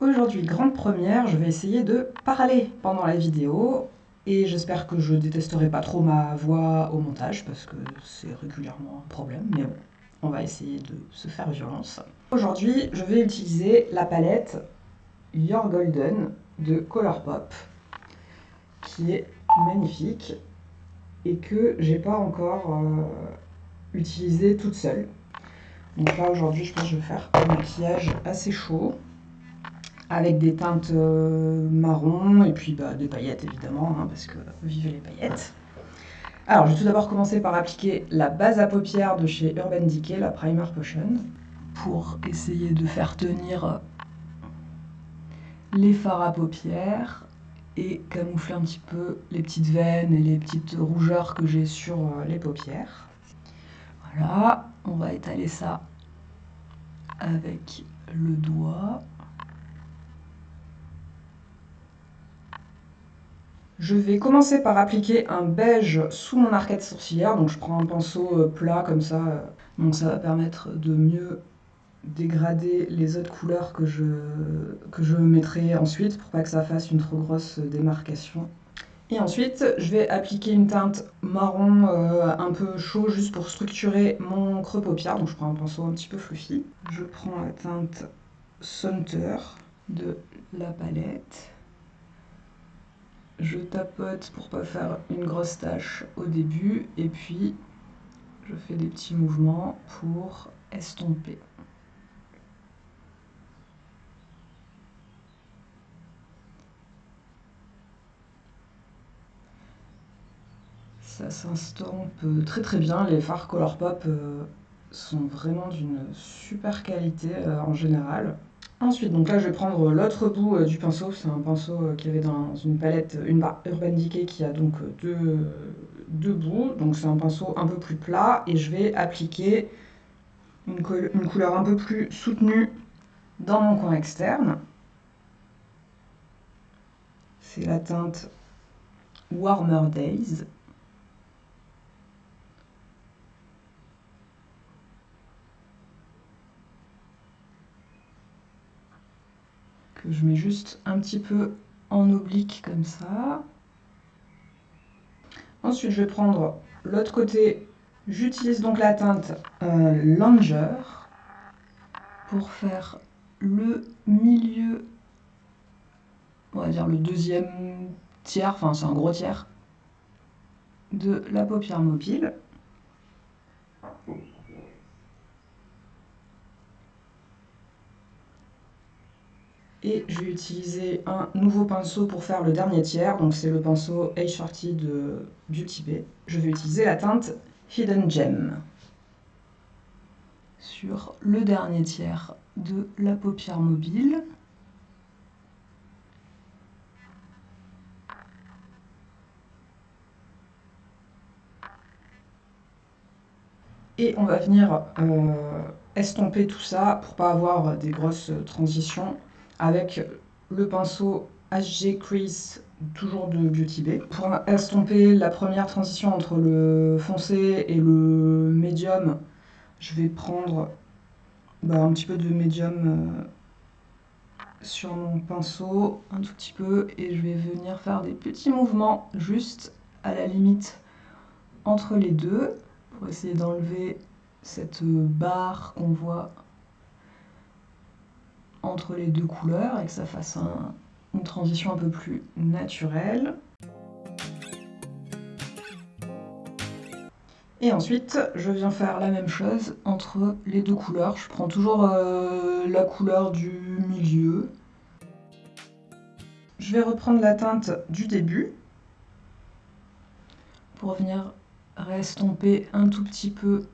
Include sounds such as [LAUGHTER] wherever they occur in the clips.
Aujourd'hui, grande première, je vais essayer de parler pendant la vidéo et j'espère que je détesterai pas trop ma voix au montage parce que c'est régulièrement un problème, mais bon, on va essayer de se faire violence. Aujourd'hui, je vais utiliser la palette Your Golden de Colourpop qui est magnifique et que j'ai pas encore euh, utilisé toute seule. Donc là aujourd'hui je pense que je vais faire un maquillage assez chaud avec des teintes euh, marron et puis bah, des paillettes évidemment hein, parce que vivez les paillettes. Alors je vais tout d'abord commencer par appliquer la base à paupières de chez Urban Decay, la Primer Potion, pour essayer de faire tenir les fards à paupières et camoufler un petit peu les petites veines et les petites rougeurs que j'ai sur euh, les paupières. Voilà, on va étaler ça avec le doigt. Je vais commencer par appliquer un beige sous mon arcade sourcilière. Donc je prends un pinceau euh, plat comme ça. Euh, donc ça va permettre de mieux dégrader les autres couleurs que je, que je mettrai ensuite pour pas que ça fasse une trop grosse démarcation. Et ensuite, je vais appliquer une teinte marron euh, un peu chaud juste pour structurer mon creux paupière. Donc je prends un pinceau un petit peu fluffy. Je prends la teinte Sunter de la palette. Je tapote pour pas faire une grosse tache au début et puis je fais des petits mouvements pour estomper. ça s'estompe très très bien. Les fards Colourpop euh, sont vraiment d'une super qualité euh, en général. Ensuite, donc là, je vais prendre l'autre bout euh, du pinceau. C'est un pinceau qui avait dans une palette, une Urban Decay qui a donc deux, deux bouts. Donc c'est un pinceau un peu plus plat et je vais appliquer une, une couleur un peu plus soutenue dans mon coin externe. C'est la teinte Warmer Days. Que je mets juste un petit peu en oblique comme ça. Ensuite, je vais prendre l'autre côté. J'utilise donc la teinte euh, Langer pour faire le milieu, on va dire le deuxième tiers, enfin c'est un gros tiers, de la paupière mobile. Et je vais utiliser un nouveau pinceau pour faire le dernier tiers. Donc c'est le pinceau Age Shorty de Beauty Bay. Je vais utiliser la teinte Hidden Gem sur le dernier tiers de la paupière mobile. Et on va venir euh, estomper tout ça pour pas avoir des grosses transitions avec le pinceau HG Crease, toujours de Beauty Bay. Pour estomper la première transition entre le foncé et le médium, je vais prendre bah, un petit peu de médium euh, sur mon pinceau, un tout petit peu, et je vais venir faire des petits mouvements juste à la limite entre les deux pour essayer d'enlever cette barre qu'on voit entre les deux couleurs et que ça fasse une transition un peu plus naturelle. Et ensuite, je viens faire la même chose entre les deux couleurs. Je prends toujours euh, la couleur du milieu. Je vais reprendre la teinte du début pour venir restomper un tout petit peu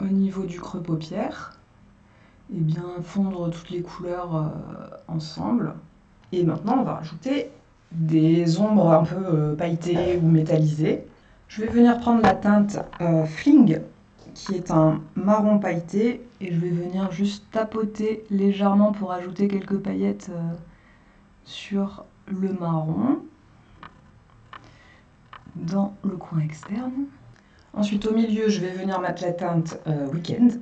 au niveau du creux paupière et bien fondre toutes les couleurs euh, ensemble. Et maintenant, on va rajouter des ombres un peu euh, pailletées ou métallisées. Je vais venir prendre la teinte euh, Fling, qui est un marron pailleté, et je vais venir juste tapoter légèrement pour ajouter quelques paillettes sur le marron dans le coin externe. Ensuite, au milieu, je vais venir mettre la teinte Weekend,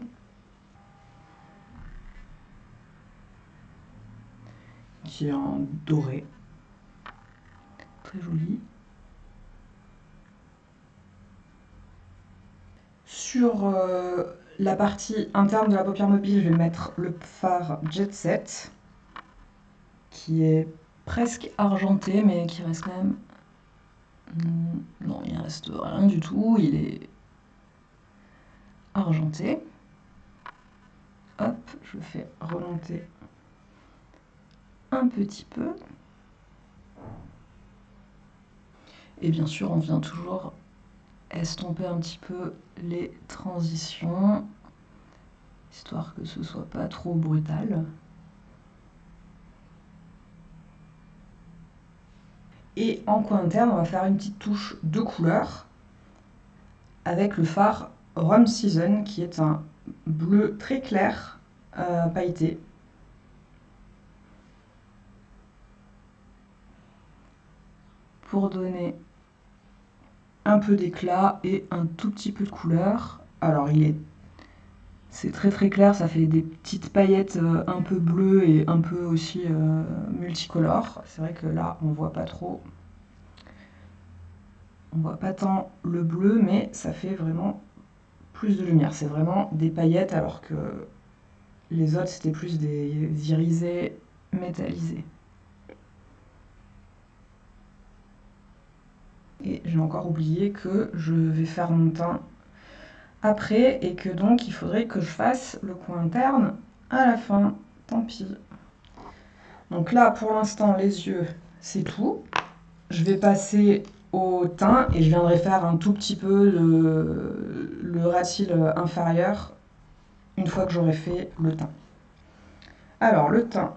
qui est en doré. Très joli. Sur euh, la partie interne de la paupière mobile, je vais mettre le fard Jet Set, qui est presque argenté, mais qui reste même... Hmm, non, il reste rien du tout, il est argenté. Hop, je fais remonter un petit peu. Et bien sûr, on vient toujours estomper un petit peu les transitions, histoire que ce soit pas trop brutal. Et en coin interne, on va faire une petite touche de couleur avec le phare Rum Season, qui est un bleu très clair, euh, pailleté. Pour donner un peu d'éclat et un tout petit peu de couleur. Alors il est c'est très très clair, ça fait des petites paillettes euh, un peu bleues et un peu aussi euh, multicolores. C'est vrai que là on voit pas trop. On voit pas tant le bleu, mais ça fait vraiment plus de lumière. C'est vraiment des paillettes alors que les autres c'était plus des irisés métallisés. Et j'ai encore oublié que je vais faire mon teint après et que donc il faudrait que je fasse le coin interne à la fin. Tant pis. Donc là, pour l'instant, les yeux, c'est tout. Je vais passer au teint et je viendrai faire un tout petit peu le, le inférieur une fois que j'aurai fait le teint. Alors, le teint,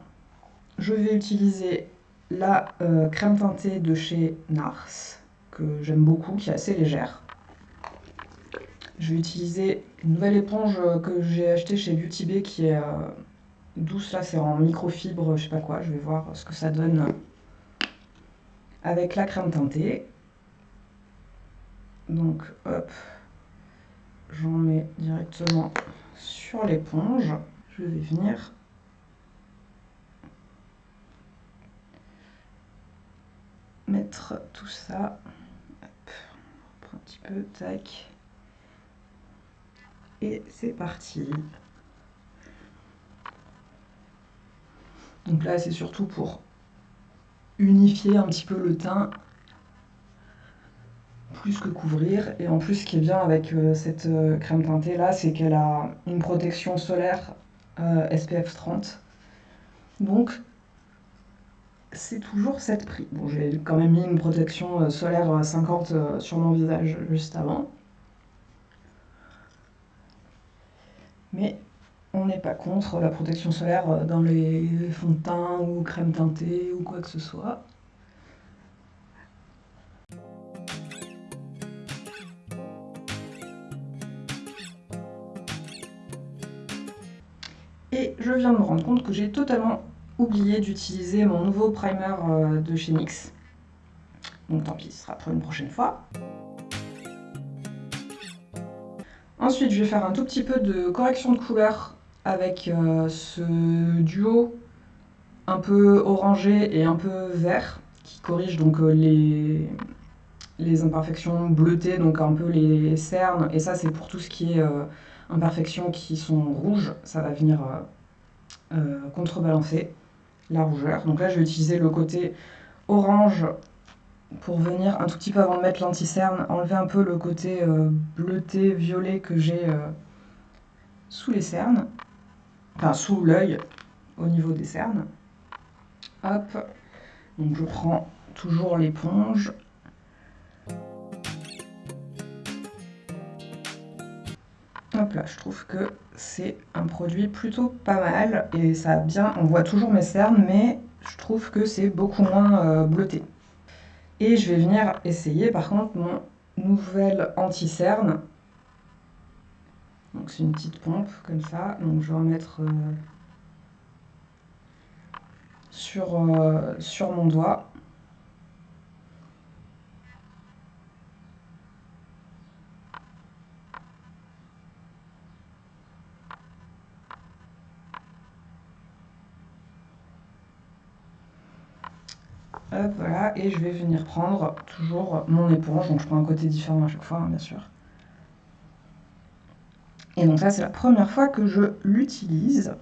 je vais utiliser la euh, crème teintée de chez Nars que j'aime beaucoup, qui est assez légère. Je vais utiliser une nouvelle éponge que j'ai achetée chez Beauty Bay qui est euh, douce, là c'est en microfibre, je sais pas quoi, je vais voir ce que ça donne avec la crème teintée. Donc hop, j'en mets directement sur l'éponge. Je vais venir mettre tout ça un petit peu, tac. Et c'est parti. Donc là, c'est surtout pour unifier un petit peu le teint, plus que couvrir. Et en plus, ce qui est bien avec euh, cette euh, crème teintée là, c'est qu'elle a une protection solaire euh, SPF 30. Donc, c'est toujours cette prix. Bon, j'ai quand même mis une protection euh, solaire 50 euh, euh, sur mon visage juste avant. Mais on n'est pas contre la protection solaire dans les fonds de teint ou crème teintée ou quoi que ce soit. Et je viens de me rendre compte que j'ai totalement oublié d'utiliser mon nouveau primer euh, de chez NYX. Donc tant pis, ce sera pour une prochaine fois. Ensuite, je vais faire un tout petit peu de correction de couleur avec euh, ce duo un peu orangé et un peu vert qui corrige donc euh, les, les imperfections bleutées, donc un peu les cernes. Et ça, c'est pour tout ce qui est imperfections qui sont rouges. Ça va venir contrebalancer la rougeur. Donc là, je vais utiliser le côté orange pour venir un tout petit peu avant de mettre l'anti-cerne, enlever un peu le côté euh, bleuté, violet que j'ai euh, sous les cernes, enfin sous l'œil, au niveau des cernes. Hop, donc je prends toujours l'éponge. Hop là, je trouve que c'est un produit plutôt pas mal et ça a bien, on voit toujours mes cernes mais je trouve que c'est beaucoup moins euh, bleuté. Et je vais venir essayer par contre mon nouvel anti-cerne. Donc c'est une petite pompe comme ça, donc je vais en mettre euh, sur, euh, sur mon doigt. Voilà, et je vais venir prendre toujours mon éponge, donc je prends un côté différent à chaque fois, hein, bien sûr. Et donc là, c'est la première fois que je l'utilise.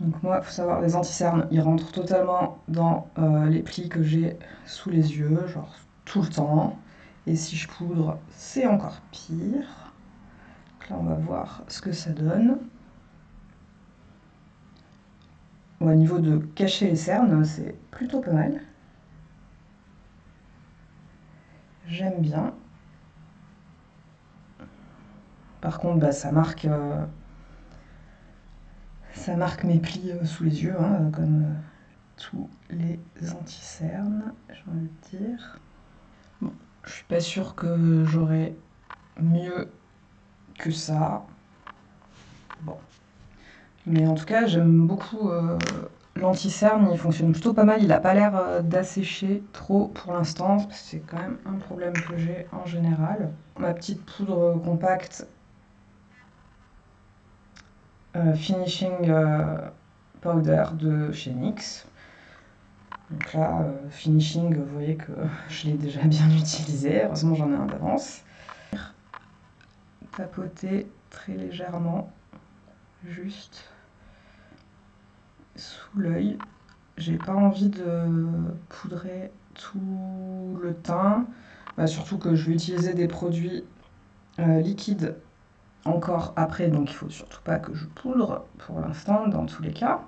Donc moi, il faut savoir, les anti-cernes, ils rentrent totalement dans euh, les plis que j'ai sous les yeux, genre tout le temps. Et si je poudre, c'est encore pire. Donc là, on va voir ce que ça donne. Au niveau de cacher les cernes, c'est plutôt pas mal. J'aime bien. Par contre, bah, ça marque euh, ça marque mes plis euh, sous les yeux, hein, comme euh, tous les anti-cernes, j'ai envie de dire. Bon, je suis pas sûre que j'aurai mieux que ça. Bon. Mais en tout cas, j'aime beaucoup euh, l'anti-cerne, il fonctionne plutôt pas mal. Il a pas l'air euh, d'assécher trop pour l'instant. C'est quand même un problème que j'ai en général. Ma petite poudre compacte euh, Finishing Powder de chez NYX. Donc là, Finishing, vous voyez que [LAUGHS] je l'ai déjà bien utilisé. Heureusement, j'en ai un d'avance. Tapoter très légèrement, juste sous l'œil. J'ai pas envie de poudrer tout le teint. Bah, surtout que je vais utiliser des produits euh, liquides encore après, donc il faut surtout pas que je poudre pour l'instant, dans tous les cas.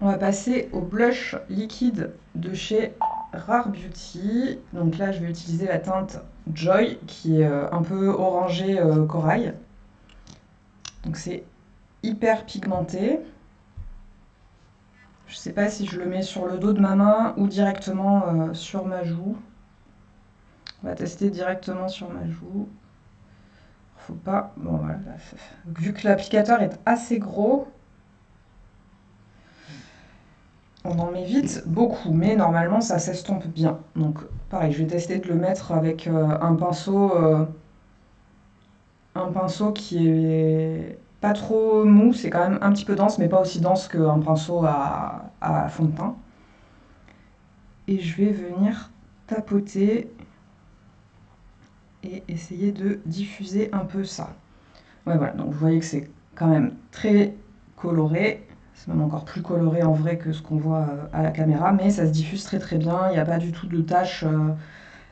On va passer au blush liquide de chez Rare Beauty. Donc là, je vais utiliser la teinte Joy, qui est euh, un peu orangé euh, corail. Donc c'est hyper pigmenté. Je sais pas si je le mets sur le dos de ma main ou directement euh, sur ma joue. On va tester directement sur ma joue. Faut pas... Bon voilà. Vu que l'applicateur est assez gros, on en met vite beaucoup, mais normalement ça s'estompe bien. Donc pareil, je vais tester de le mettre avec euh, un pinceau... Euh, un pinceau qui est pas trop mou, c'est quand même un petit peu dense, mais pas aussi dense qu'un pinceau à, fond de teint. Et je vais venir tapoter et essayer de diffuser un peu ça. Voilà, donc vous voyez que c'est quand même très coloré. C'est même encore plus coloré en vrai que ce qu'on voit euh, à la caméra, mais ça se diffuse très très bien. Il n'y a pas du tout de taches euh,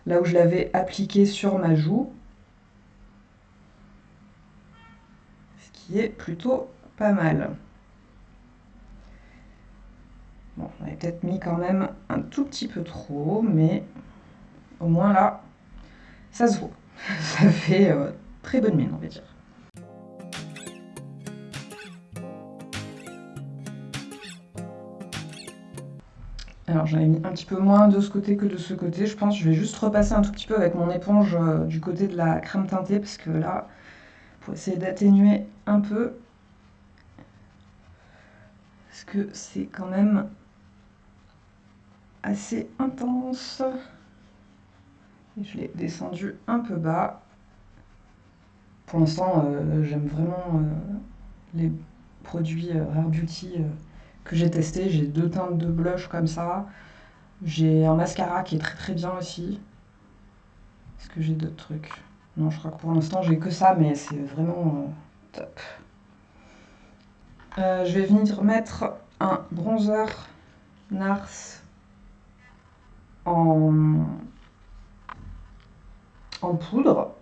là où je l'avais appliqué sur ma joue. Qui est plutôt pas mal. Bon, on avait peut-être mis quand même un tout petit peu trop, mais au moins là, ça se voit. [LAUGHS] Ça fait euh, très bonne mine, on va dire. Alors j'en ai mis un petit peu moins de ce côté que de ce côté, je pense. Je vais juste repasser un tout petit peu avec mon éponge euh, du côté de la crème teintée, parce que là, pour essayer d'atténuer un peu. Parce que c'est quand même assez intense. Je l'ai descendu un peu bas. Pour l'instant, euh, j'aime vraiment euh, les produits euh, Rare Beauty que j'ai testés. J'ai deux teintes de blush comme ça. J'ai un mascara qui est très très bien aussi. Est-ce que j'ai d'autres trucs? Non, je crois que pour l'instant, j'ai que ça, mais c'est vraiment euh. Euh, je vais venir mettre un bronzer Nars en, en poudre,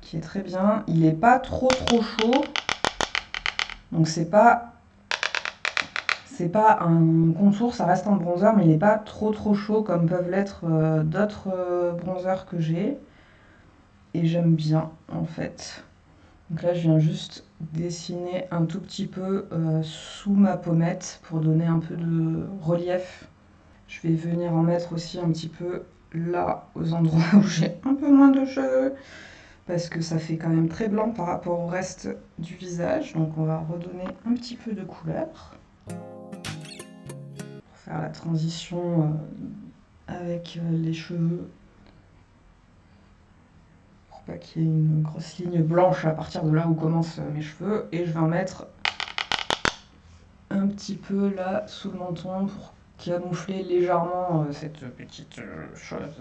qui est très bien. Il n'est pas trop trop chaud, donc c'est pas c'est pas un contour, ça reste un bronzer, mais il n'est pas trop trop chaud comme peuvent l'être euh, d'autres bronzers que j'ai et j'aime bien en fait. Donc là je viens juste dessiner un tout petit peu euh, sous ma pommette pour donner un peu de relief. Je vais venir en mettre aussi un petit peu là aux endroits [LAUGHS] où j'ai un peu moins de cheveux parce que ça fait quand même très blanc par rapport au reste du visage. Donc on va redonner un petit peu de couleur pour faire la transition euh, avec euh, les cheveux qu'il y ait une grosse ligne blanche à partir de là où commencent mes cheveux. Et je vais en mettre... un petit peu là sous le menton pour camoufler légèrement euh, cette petite euh, chose.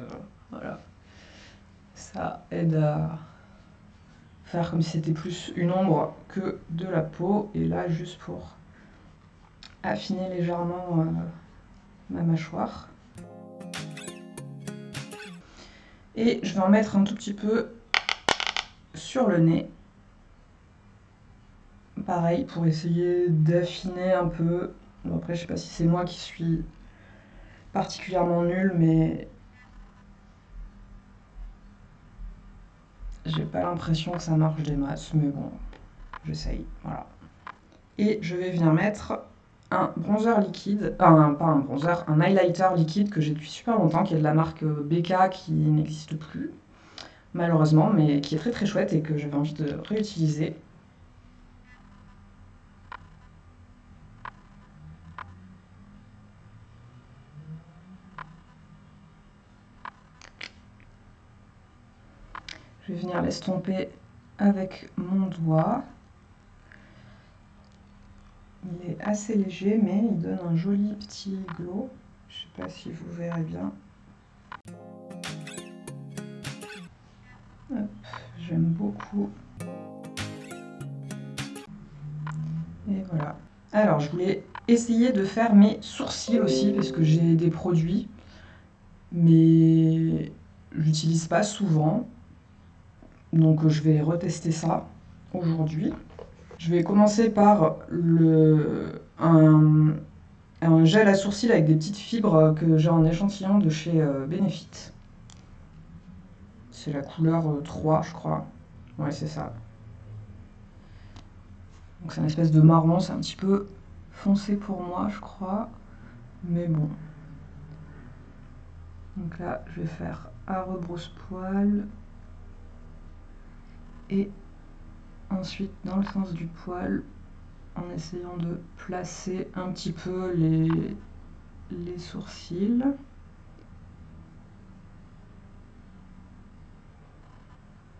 Voilà. Ça aide à faire comme si c'était plus une ombre que de la peau. Et là, juste pour affiner légèrement ma mâchoire. Et je vais en mettre un tout petit peu sur le nez. Pareil, pour essayer d'affiner un peu. après, je sais pas si c'est moi qui suis particulièrement nulle, mais j'ai pas l'impression que ça marche des masses, mais bon, j'essaye, voilà. Et je vais venir mettre un bronzer liquide, enfin pas un bronzer, un highlighter liquide que j'ai depuis super longtemps, qui est de la marque BK qui n'existe plus, malheureusement, mais qui est très très chouette et que j'avais envie de réutiliser. Je vais venir l'estomper avec mon doigt. Il est assez léger, mais il donne un joli petit glow. Je ne sais pas si vous verrez bien. J'aime beaucoup. Et voilà. Alors, je voulais essayer de faire mes sourcils aussi, parce que j'ai des produits, mais j'utilise pas souvent. Donc, je vais retester ça aujourd'hui. Je vais commencer par le, un, gel à sourcils avec des petites fibres que j'ai en échantillon de chez euh, Benefit. C'est la couleur 3, euh, je crois. Ouais, c'est ça. Donc c'est une espèce de marron, c'est un petit peu foncé pour moi, je crois. Mais bon. Donc là, je vais faire à rebrousse-poil. Et Ensuite, dans le sens du poil, en essayant de placer un petit peu les sourcils.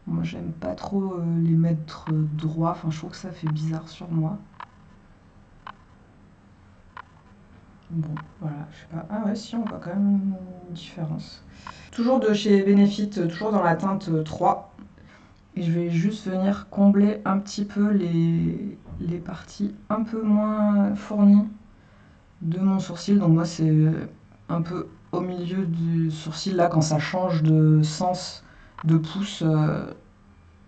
Moi, j'aime pas trop euh, les mettre droits. Enfin, je trouve que ça fait bizarre sur moi. Bon, voilà, je sais pas. Ah ouais, si, on voit quand même une différence. Toujours de chez Benefit, toujours dans la teinte 3. Et je vais juste venir combler un petit peu les, les parties un peu moins fournies de mon sourcil. Donc moi c'est un peu au milieu du sourcil là quand ça change de sens de pouce euh,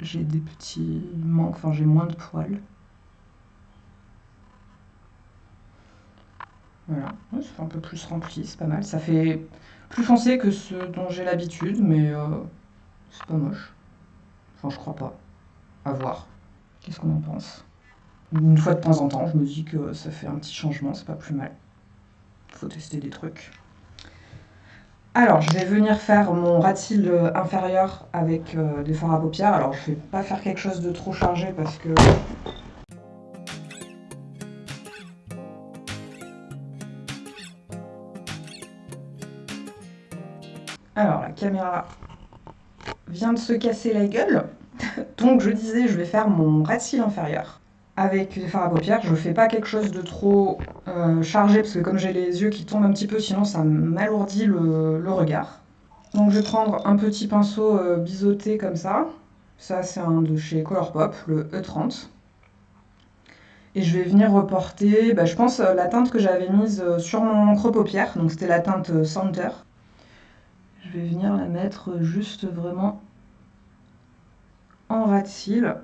j'ai des petits manques, enfin j'ai moins de poils. Voilà, ça fait un peu plus rempli, c'est pas mal. Ça fait plus foncé que ce dont j'ai l'habitude, mais euh, c'est pas moche. Enfin, je crois pas. À voir. Qu'est-ce qu'on en pense? Une fois de temps en temps, je me dis que ça fait un petit changement, c'est pas plus mal. Faut tester des trucs. Alors, je vais venir faire mon rat de inférieur avec euh, des fards à paupières. Alors, je vais pas faire quelque chose de trop chargé parce que... Alors, la caméra vient de se casser la gueule. [LAUGHS] Donc je disais, je vais faire mon rat inférieur avec des fards à paupières. Je ne fais pas quelque chose de trop euh, chargé parce que comme j'ai les yeux qui tombent un petit peu, sinon ça m'alourdit le, regard. Donc je vais prendre un petit pinceau euh, biseauté comme ça. Ça c'est un de chez Colourpop, le E30. Et je vais venir reporter, bah, je pense, euh, la teinte que j'avais mise sur mon creux paupière. Donc c'était la teinte Center. Je vais venir la mettre juste vraiment en ras de cils.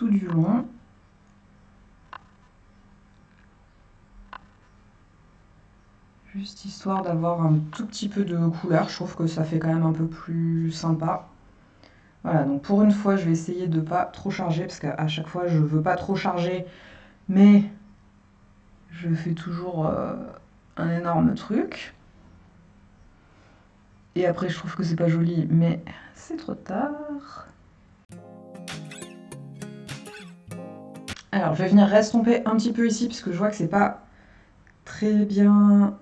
Du long. Juste histoire d'avoir un tout petit peu de couleur. Je trouve que ça fait quand même un peu plus sympa. Voilà, donc pour une fois, je vais essayer de pas trop charger, parce qu'à chaque fois, je veux pas trop charger, mais je fais toujours euh, un énorme truc. Et après, je trouve que c'est pas joli, mais c'est trop tard. Alors, je vais venir restomper un petit peu ici, parce que je vois que c'est pas très bien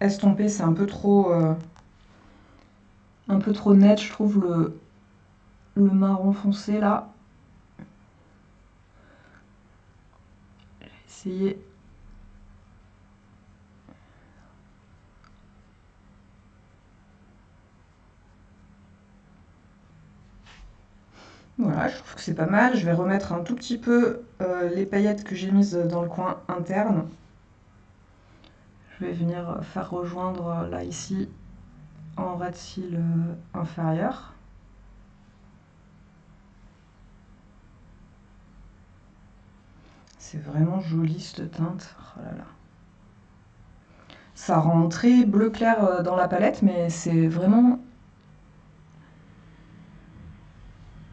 estompé, c'est un peu trop... Euh, un peu trop net, je trouve, le, le marron foncé là. Je vais Voilà, je trouve que c'est pas mal. Je vais remettre un tout petit peu euh, les paillettes que j'ai mises dans le coin interne. Je vais venir faire rejoindre euh, là ici en ras de cils euh, inférieur. C'est vraiment joli cette teinte. Oh là là. Ça rend très bleu clair dans la palette, mais c'est vraiment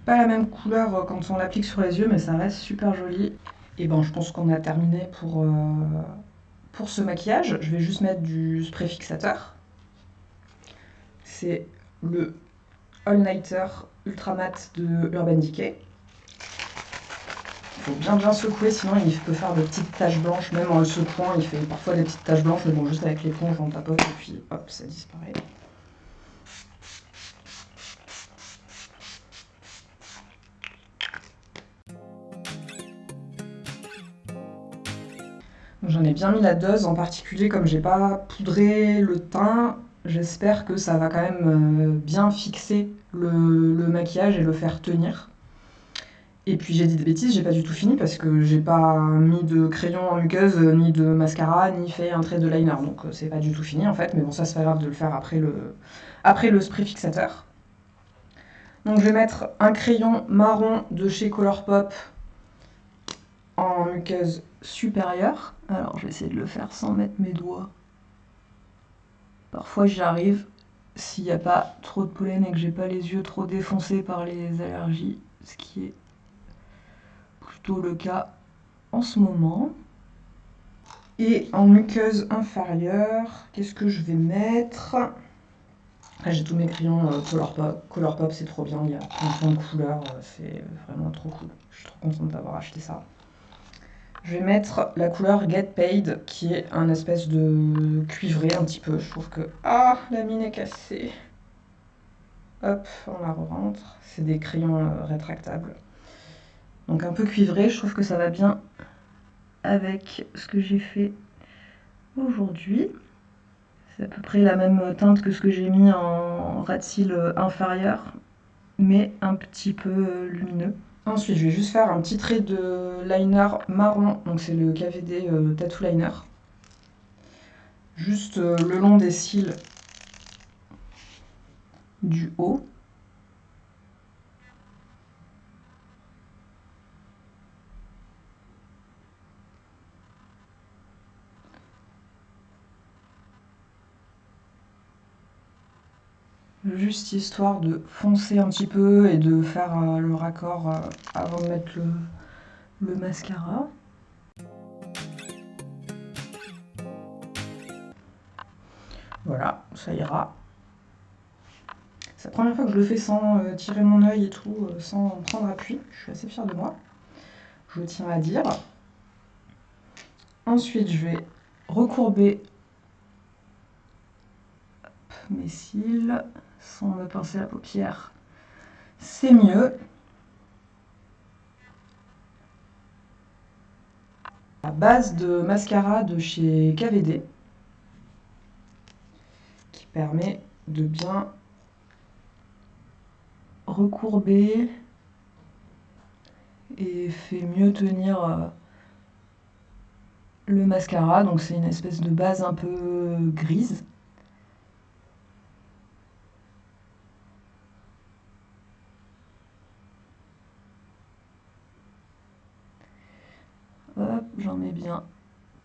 pas la même couleur euh, quand on l'applique sur les yeux, mais ça reste super joli. Et ben, je pense qu'on a terminé pour, euh, pour ce maquillage. Je vais juste mettre du spray fixateur. C'est le All Nighter Ultra Matte de Urban Decay. Il faut bien bien secouer, sinon il peut faire des petites taches blanches, même en le secouant, il fait parfois des petites taches blanches, mais bon, juste avec l'éponge, on tapote et puis hop, ça disparaît. J'en ai bien mis la dose, en particulier comme j'ai pas poudré le teint, j'espère que ça va quand même euh, bien fixer le, maquillage et le faire tenir. Et puis j'ai dit des bêtises, j'ai pas du tout fini parce que j'ai pas mis de crayon en muqueuse, ni de mascara, ni fait un trait de liner. Donc euh, c'est pas du tout fini en fait, mais bon ça c'est pas grave de le faire après le, après le spray fixateur. Donc je vais mettre un crayon marron de chez Colourpop en muqueuse supérieure. Alors je vais essayer de le faire sans mettre mes doigts. Parfois j'y arrive s'il n'y a pas trop de pollen et que j'ai pas les yeux trop défoncés par les allergies, ce qui est plutôt le cas en ce moment. Et en muqueuse inférieure, qu'est-ce que je vais mettre? J'ai tous mes crayons euh, Colourpop. Colourpop, c'est trop bien, il y a plein de couleurs, euh, c'est vraiment trop cool. Je suis trop contente d'avoir acheté ça. Je vais mettre la couleur Get Paid, qui est un espèce de cuivré un petit peu. Je trouve que... Ah, la mine est cassée. Hop, on la rentre. C'est des crayons euh, rétractables. Donc un peu cuivré, je trouve que ça va bien avec ce que j'ai fait aujourd'hui. C'est à peu près la même teinte que ce que j'ai mis en de cils inférieur, mais un petit peu lumineux. Ensuite, je vais juste faire un petit trait de liner marron, donc c'est le KVD euh, Tattoo Liner. Juste euh, le long des cils du haut. Juste histoire de foncer un petit peu et de faire euh, le raccord euh, avant de mettre le, mascara. Voilà, ça ira. C'est la première fois que je le fais sans euh, tirer mon œil et tout, sans prendre appui. Je suis assez fière de moi. Je tiens à dire. Ensuite, je vais recourber mes cils sans me pincer la paupière, c'est mieux. La base de mascara de chez KVD qui permet de bien recourber et fait mieux tenir euh, le mascara. Donc c'est une espèce de base un peu grise. Mets bien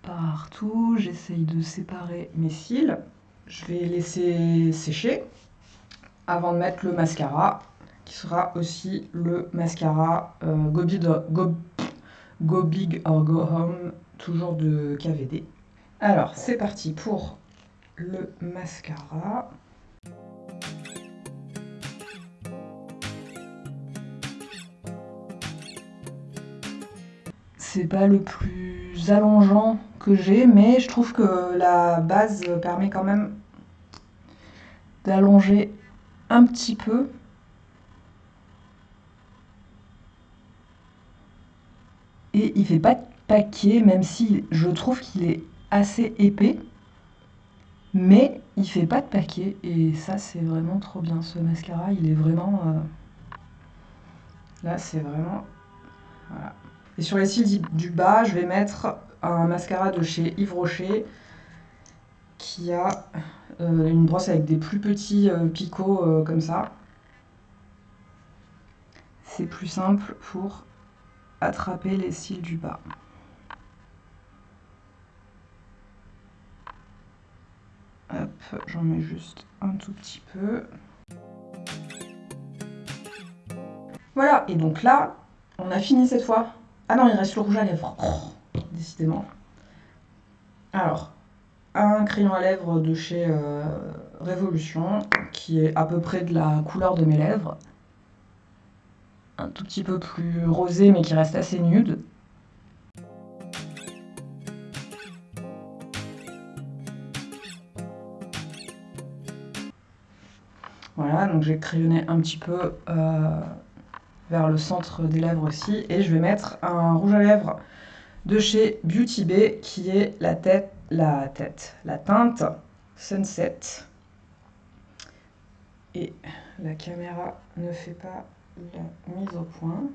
partout. J'essaye de séparer mes cils. Je vais laisser sécher avant de mettre le mascara, qui sera aussi le mascara euh, Go, Big, Go, Go Big or Go Home, toujours de KVD. Alors, c'est parti pour le mascara. c'est pas le plus allongeant que j'ai, mais je trouve que la base permet quand même d'allonger un petit peu. Et il fait pas de paquet, même si je trouve qu'il est assez épais. Mais il fait pas de paquet et ça c'est vraiment trop bien. Ce mascara il est vraiment... Euh, là c'est vraiment... Voilà. Et sur les cils du bas je vais mettre un mascara de chez Yves Rocher qui a euh, une brosse avec des plus petits euh, picots comme ça. C'est plus simple pour attraper les cils du bas. j'en mets juste un tout petit peu. Voilà, et donc là, on a fini cette fois. Ah non, il reste le rouge à lèvres. Oh, décidément. Alors, un crayon à lèvres de chez euh, Révolution, qui est à peu près de la couleur de mes lèvres. Un tout petit peu plus rosé, mais qui reste assez nude. Voilà, donc j'ai crayonné un petit peu euh, vers le centre des lèvres aussi. Et je vais mettre un rouge à lèvres de chez Beauty Bay qui est la tête, la tête, la teinte Sunset. Et la caméra ne fait pas la mise au point.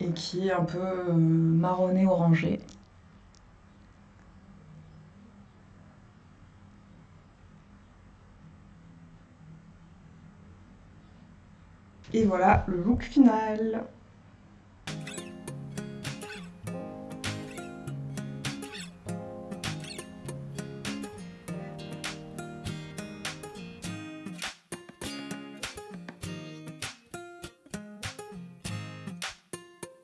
et qui est un peu euh, marronné orangé. Et voilà le look final.